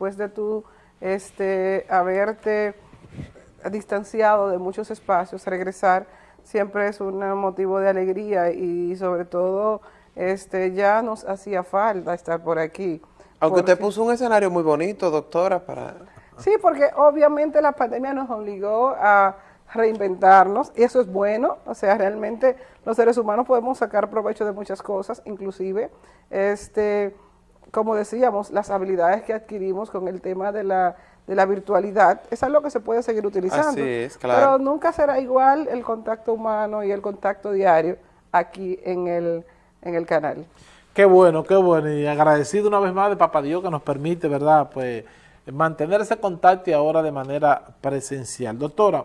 después de tú este, haberte distanciado de muchos espacios, regresar siempre es un motivo de alegría y sobre todo este, ya nos hacía falta estar por aquí. Aunque usted puso un escenario muy bonito, doctora, para... Sí, porque obviamente la pandemia nos obligó a reinventarnos y eso es bueno, o sea, realmente los seres humanos podemos sacar provecho de muchas cosas, inclusive, este, como decíamos, las habilidades que adquirimos con el tema de la, de la virtualidad, es algo que se puede seguir utilizando. Así es, claro. Pero nunca será igual el contacto humano y el contacto diario aquí en el, en el canal. Qué bueno, qué bueno, y agradecido una vez más de Papá Dios que nos permite, ¿verdad?, pues mantener ese contacto y ahora de manera presencial. Doctora,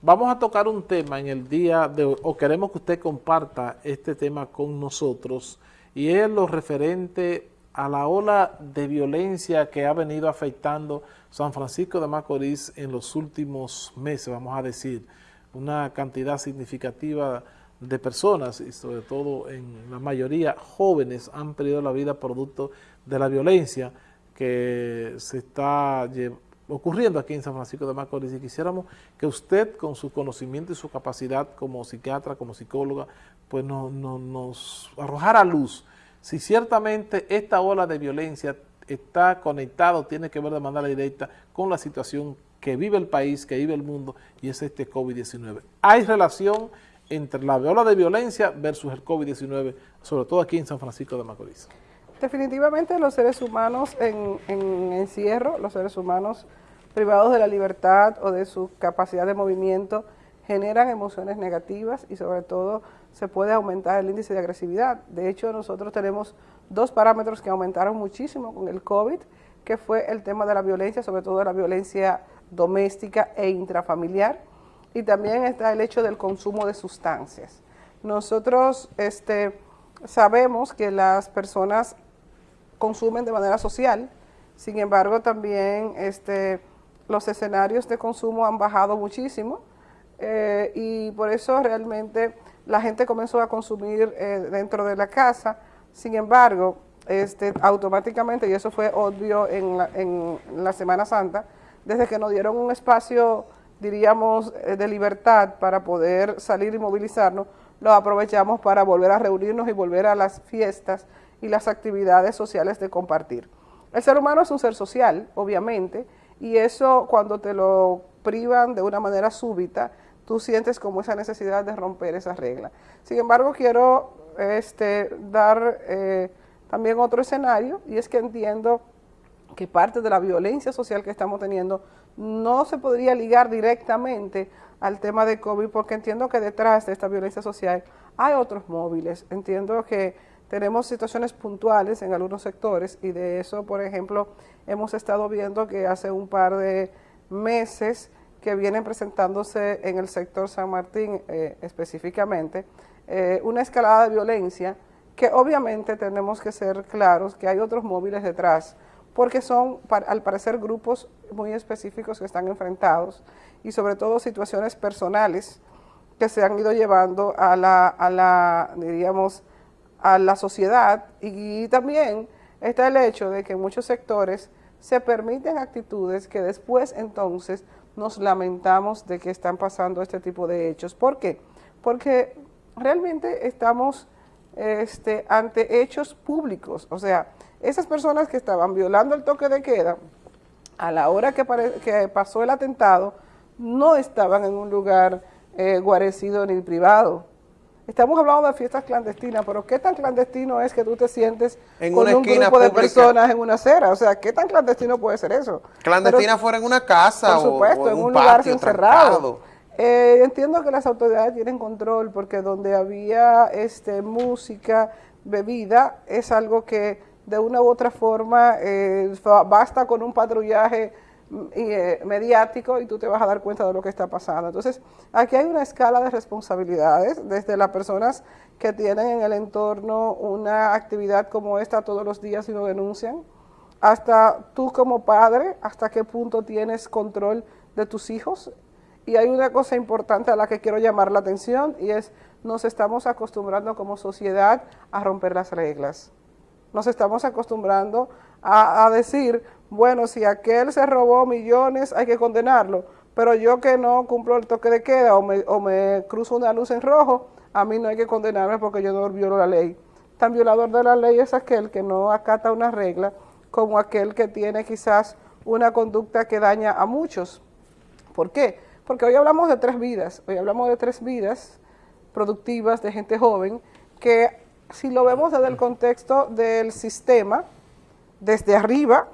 vamos a tocar un tema en el día de hoy, o queremos que usted comparta este tema con nosotros, y es lo referente a la ola de violencia que ha venido afectando San Francisco de Macorís en los últimos meses, vamos a decir, una cantidad significativa de personas y sobre todo en la mayoría jóvenes han perdido la vida producto de la violencia que se está ocurriendo aquí en San Francisco de Macorís. Y quisiéramos que usted con su conocimiento y su capacidad como psiquiatra, como psicóloga, pues no, nos arrojara luz si ciertamente esta ola de violencia está conectada, tiene que ver de manera directa con la situación que vive el país, que vive el mundo, y es este COVID-19. Hay relación entre la ola de violencia versus el COVID-19, sobre todo aquí en San Francisco de Macorís. Definitivamente los seres humanos en, en encierro, los seres humanos privados de la libertad o de su capacidad de movimiento, generan emociones negativas y sobre todo se puede aumentar el índice de agresividad. De hecho, nosotros tenemos dos parámetros que aumentaron muchísimo con el COVID, que fue el tema de la violencia, sobre todo la violencia doméstica e intrafamiliar, y también está el hecho del consumo de sustancias. Nosotros este, sabemos que las personas consumen de manera social, sin embargo también este, los escenarios de consumo han bajado muchísimo, eh, y por eso realmente la gente comenzó a consumir eh, dentro de la casa, sin embargo, este, automáticamente, y eso fue obvio en la, en la Semana Santa, desde que nos dieron un espacio, diríamos, eh, de libertad para poder salir y movilizarnos, lo aprovechamos para volver a reunirnos y volver a las fiestas y las actividades sociales de compartir. El ser humano es un ser social, obviamente, y eso cuando te lo privan de una manera súbita, tú sientes como esa necesidad de romper esa regla. Sin embargo, quiero este, dar eh, también otro escenario, y es que entiendo que parte de la violencia social que estamos teniendo no se podría ligar directamente al tema de COVID, porque entiendo que detrás de esta violencia social hay otros móviles. Entiendo que tenemos situaciones puntuales en algunos sectores, y de eso, por ejemplo, hemos estado viendo que hace un par de meses que vienen presentándose en el sector San Martín eh, específicamente, eh, una escalada de violencia que obviamente tenemos que ser claros que hay otros móviles detrás, porque son al parecer grupos muy específicos que están enfrentados y sobre todo situaciones personales que se han ido llevando a la, a la diríamos, a la sociedad. Y también está el hecho de que en muchos sectores se permiten actitudes que después entonces nos lamentamos de que están pasando este tipo de hechos. ¿Por qué? Porque realmente estamos este, ante hechos públicos, o sea, esas personas que estaban violando el toque de queda, a la hora que, que pasó el atentado, no estaban en un lugar eh, guarecido ni privado, Estamos hablando de fiestas clandestinas, pero ¿qué tan clandestino es que tú te sientes en con una un grupo de personas en una acera? O sea, ¿qué tan clandestino puede ser eso? Clandestina fuera en una casa por supuesto, en un, lugar encerrado. Eh, entiendo que las autoridades tienen control porque donde había este música, bebida, es algo que de una u otra forma eh, basta con un patrullaje eh, mediático y tú te vas a dar cuenta de lo que está pasando. Entonces, aquí hay una escala de responsabilidades, desde las personas que tienen en el entorno una actividad como esta todos los días y lo denuncian, hasta tú como padre, hasta qué punto tienes control de tus hijos. Y hay una cosa importante a la que quiero llamar la atención y es, nos estamos acostumbrando como sociedad a romper las reglas. Nos estamos acostumbrando a, a decir, bueno, si aquel se robó millones, hay que condenarlo, pero yo que no cumplo el toque de queda o me, o me cruzo una luz en rojo, a mí no hay que condenarme porque yo no violo la ley. Tan violador de la ley es aquel que no acata una regla como aquel que tiene quizás una conducta que daña a muchos. ¿Por qué? Porque hoy hablamos de tres vidas, hoy hablamos de tres vidas productivas de gente joven que si lo vemos desde el contexto del sistema, desde arriba,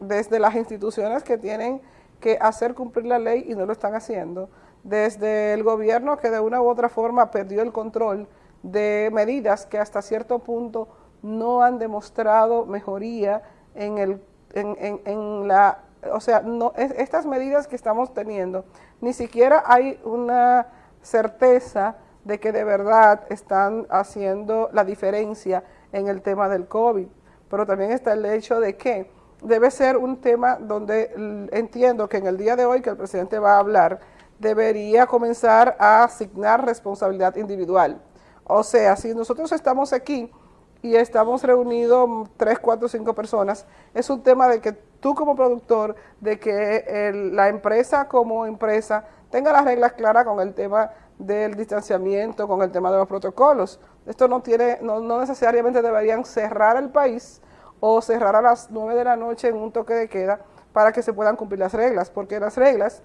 desde las instituciones que tienen que hacer cumplir la ley y no lo están haciendo, desde el gobierno que de una u otra forma perdió el control de medidas que hasta cierto punto no han demostrado mejoría en, el, en, en, la, o sea, no, estas medidas que estamos teniendo, ni siquiera hay una certeza de que de verdad están haciendo la diferencia en el tema del COVID, pero también está el hecho de que debe ser un tema donde entiendo que en el día de hoy que el presidente va a hablar, debería comenzar a asignar responsabilidad individual. O sea, si nosotros estamos aquí y estamos reunidos tres, cuatro, cinco personas, es un tema de que tú como productor, de que la empresa como empresa tenga las reglas claras con el tema del distanciamiento, con el tema de los protocolos. Esto no tiene, no, no necesariamente deberían cerrar el país o cerrar a las nueve de la noche en un toque de queda para que se puedan cumplir las reglas, porque las reglas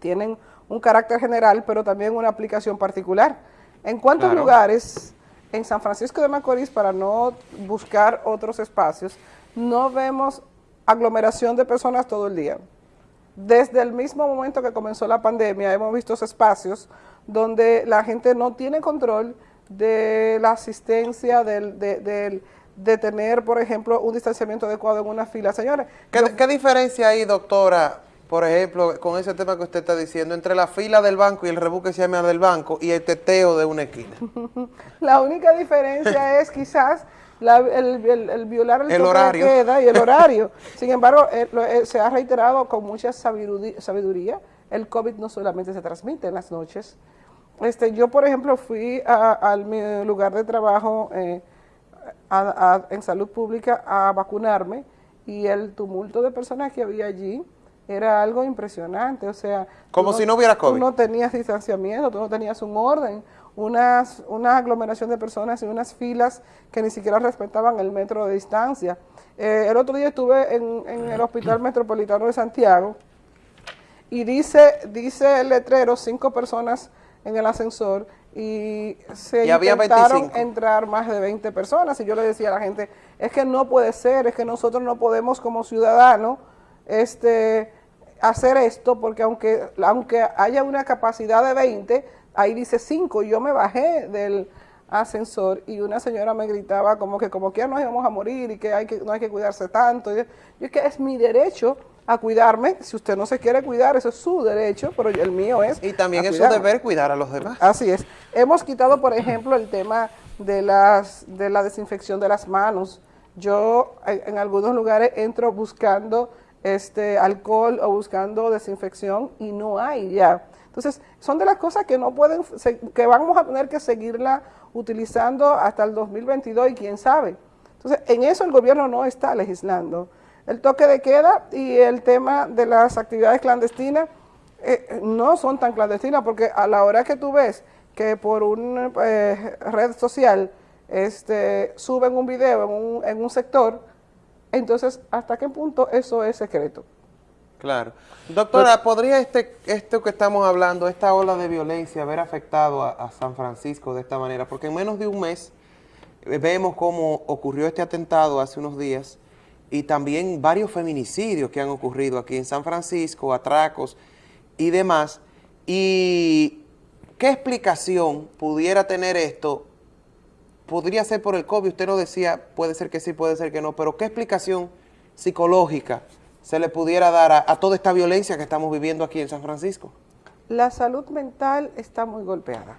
tienen un carácter general, pero también una aplicación particular. ¿En cuántos lugares en San Francisco de Macorís, para no buscar otros espacios, no vemos aglomeración de personas todo el día? Desde el mismo momento que comenzó la pandemia, hemos visto espacios donde la gente no tiene control de la asistencia, del, de tener, por ejemplo, un distanciamiento adecuado en una fila. Señores, ¿qué, diferencia hay, doctora, por ejemplo, con ese tema que usted está diciendo, entre la fila del banco y el rebuque que se llama del banco y el teteo de una esquina? la única diferencia es quizás el, violar el, horario. de queda y el horario. Sin embargo, eh, eh, se ha reiterado con mucha sabiduría, el COVID no solamente se transmite en las noches. Este, yo, por ejemplo, fui a, mi lugar de trabajo... Eh, en salud pública a vacunarme y el tumulto de personas que había allí era algo impresionante, o sea... Como si no hubiera COVID. Tú no tenías distanciamiento, tú no tenías un orden, unas, una aglomeración de personas y unas filas que ni siquiera respetaban el metro de distancia. Eh, el otro día estuve en, en, el Hospital Metropolitano de Santiago y dice, dice el letrero, cinco personas en el ascensor y se intentaron entrar más de 20 personas y yo le decía a la gente, es que no puede ser, es que nosotros no podemos como ciudadanos este, hacer esto porque aunque, aunque haya una capacidad de 20, ahí dice 5, yo me bajé del ascensor y una señora me gritaba como que como que ya nos íbamos a morir y que, hay que no hay que cuidarse tanto. Y yo es que es mi derecho a cuidarme. Si usted no se quiere cuidar, eso es su derecho, pero el mío es Y también es su deber cuidar a los demás. Así es. Hemos quitado, por ejemplo, el tema de, las, de la desinfección de las manos. Yo en algunos lugares entro buscando este alcohol o buscando desinfección y no hay ya. Entonces, son de las cosas que no pueden, que vamos a tener que seguirla utilizando hasta el 2022 y quién sabe. Entonces, en eso el gobierno no está legislando el toque de queda y el tema de las actividades clandestinas eh, no son tan clandestinas porque a la hora que tú ves que por una eh, red social este, suben un video en un, en un sector, entonces, ¿hasta qué punto eso es secreto? Claro. Doctora, ¿podría este, esto que estamos hablando, esta ola de violencia, haber afectado a, a, San Francisco de esta manera? Porque en menos de un mes eh, vemos cómo ocurrió este atentado hace unos días y también varios feminicidios que han ocurrido aquí en San Francisco, atracos y demás. ¿Y qué explicación pudiera tener esto? Podría ser por el COVID, usted no decía, puede ser que sí, puede ser que no, pero ¿qué explicación psicológica se le pudiera dar a, toda esta violencia que estamos viviendo aquí en San Francisco? La salud mental está muy golpeada.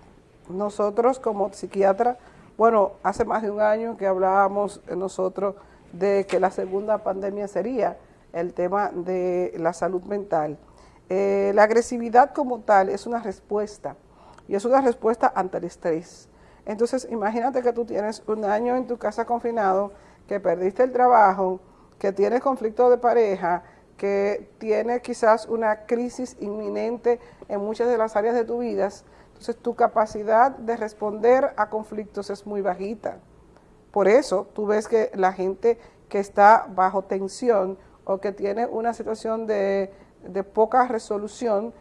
Nosotros como psiquiatra, bueno, hace más de un año que hablábamos nosotros de que la segunda pandemia sería el tema de la salud mental. Eh, la agresividad como tal es una respuesta y es una respuesta ante el estrés. Entonces, imagínate que tú tienes un año en tu casa confinado, que perdiste el trabajo, que tiene conflicto de pareja, que tiene quizás una crisis inminente en muchas de las áreas de tu vida, entonces tu capacidad de responder a conflictos es muy bajita. Por eso tú ves que la gente que está bajo tensión o que tiene una situación de, poca resolución,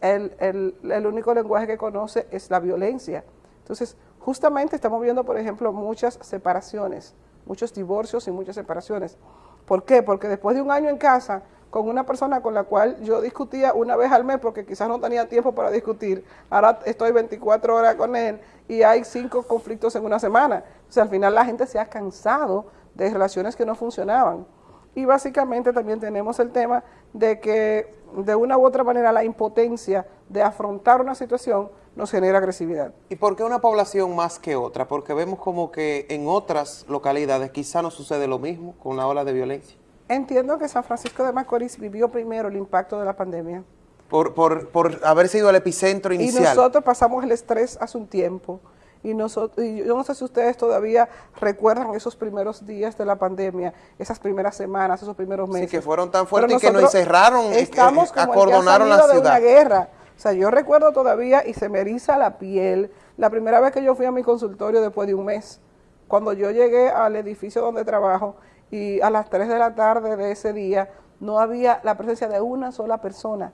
el, el único lenguaje que conoce es la violencia. Entonces, justamente estamos viendo, por ejemplo, muchas separaciones, muchos divorcios y muchas separaciones. ¿Por qué? Porque después de un año en casa, con una persona con la cual yo discutía una vez al mes porque quizás no tenía tiempo para discutir. Ahora estoy 24 horas con él y hay cinco conflictos en una semana. O sea, al final la gente se ha cansado de relaciones que no funcionaban. Y básicamente también tenemos el tema de que de una u otra manera la impotencia de afrontar una situación nos genera agresividad. ¿Y por qué una población más que otra? Porque vemos como que en otras localidades quizá no sucede lo mismo con la ola de violencia. Entiendo que San Francisco de Macorís vivió primero el impacto de la pandemia. Por, por, por haber sido el epicentro inicial. Y nosotros pasamos el estrés hace un tiempo. Y, nosotros, yo no sé si ustedes todavía recuerdan esos primeros días de la pandemia, esas primeras semanas, esos primeros meses. Sí, que fueron tan fuertes que nos encerraron, eh, estamos como acordonaron la ciudad. de una guerra. O sea, yo recuerdo todavía y se me eriza la piel la primera vez que yo fui a mi consultorio después de un mes. Cuando yo llegué al edificio donde trabajo y a las 3 de la tarde de ese día no había la presencia de una sola persona.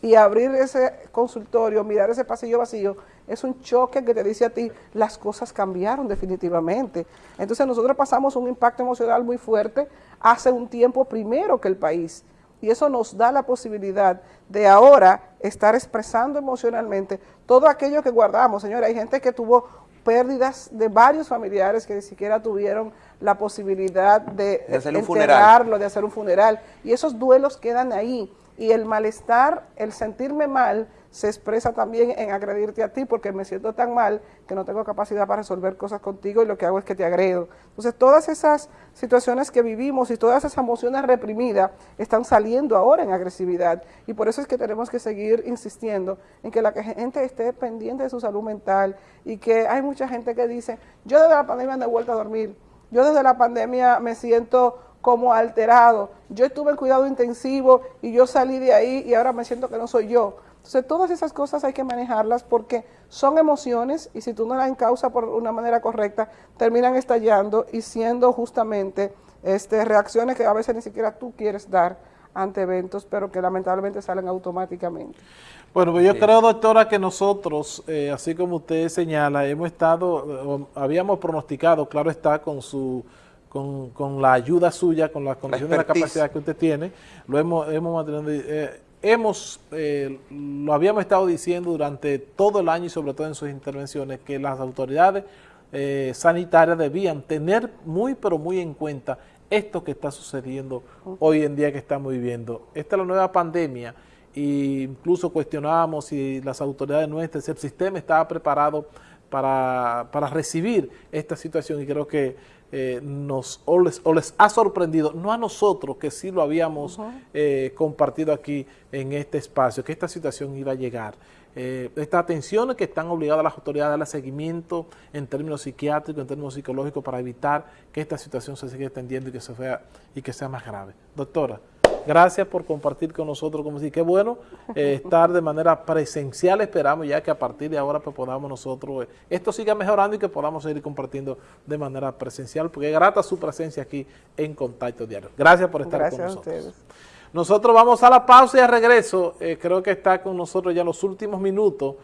Y abrir ese consultorio, mirar ese pasillo vacío, es un choque que te dice a ti, las cosas cambiaron definitivamente. Entonces nosotros pasamos un impacto emocional muy fuerte hace un tiempo primero que el país. Y eso nos da la posibilidad de ahora estar expresando emocionalmente todo aquello que guardamos. Señora, hay gente que tuvo pérdidas de varios familiares que ni siquiera tuvieron la posibilidad de, de hacer enterrarlo, de hacer un funeral. Y esos duelos quedan ahí. Y el malestar, el sentirme mal, se expresa también en agredirte a ti porque me siento tan mal que no tengo capacidad para resolver cosas contigo y lo que hago es que te agredo. Entonces todas esas situaciones que vivimos y todas esas emociones reprimidas están saliendo ahora en agresividad y por eso es que tenemos que seguir insistiendo en que la gente esté pendiente de su salud mental y que hay mucha gente que dice, yo desde la pandemia no he vuelto a dormir, yo desde la pandemia me siento como alterado, yo estuve en cuidado intensivo y yo salí de ahí y ahora me siento que no soy yo. Entonces, todas esas cosas hay que manejarlas porque son emociones y si tú no las encausas por una manera correcta, terminan estallando y siendo justamente este, reacciones que a veces ni siquiera tú quieres dar ante eventos, pero que lamentablemente salen automáticamente. Bueno, pues yo creo, doctora, que nosotros, eh, así como usted señala, hemos estado, habíamos pronosticado, claro está, con su con, la ayuda suya, con la condición de la capacidad que usted tiene, lo hemos, hemos mantenido... Eh, hemos, eh, lo habíamos estado diciendo durante todo el año y sobre todo en sus intervenciones, que las autoridades eh, sanitarias debían tener muy pero muy en cuenta esto que está sucediendo hoy en día que estamos viviendo. Esta es la nueva pandemia e incluso cuestionábamos si las autoridades nuestras, si el sistema estaba preparado para, para recibir esta situación y creo que eh, nos o les, ha sorprendido, no a nosotros que sí lo habíamos eh, compartido aquí en este espacio, que esta situación iba a llegar. Eh, estas atenciones que están obligadas las autoridades a darle seguimiento en términos psiquiátricos, en términos psicológicos, para evitar que esta situación se siga extendiendo y que, se vea, y que sea más grave. Doctora. Gracias por compartir con nosotros, como si qué bueno eh, estar de manera presencial, esperamos ya que a partir de ahora pues, podamos nosotros, eh, esto siga mejorando y que podamos seguir compartiendo de manera presencial, porque es grata su presencia aquí en Contacto Diario. Gracias por estar con nosotros. Nosotros vamos a la pausa y a regreso, eh, creo que está con nosotros ya los últimos minutos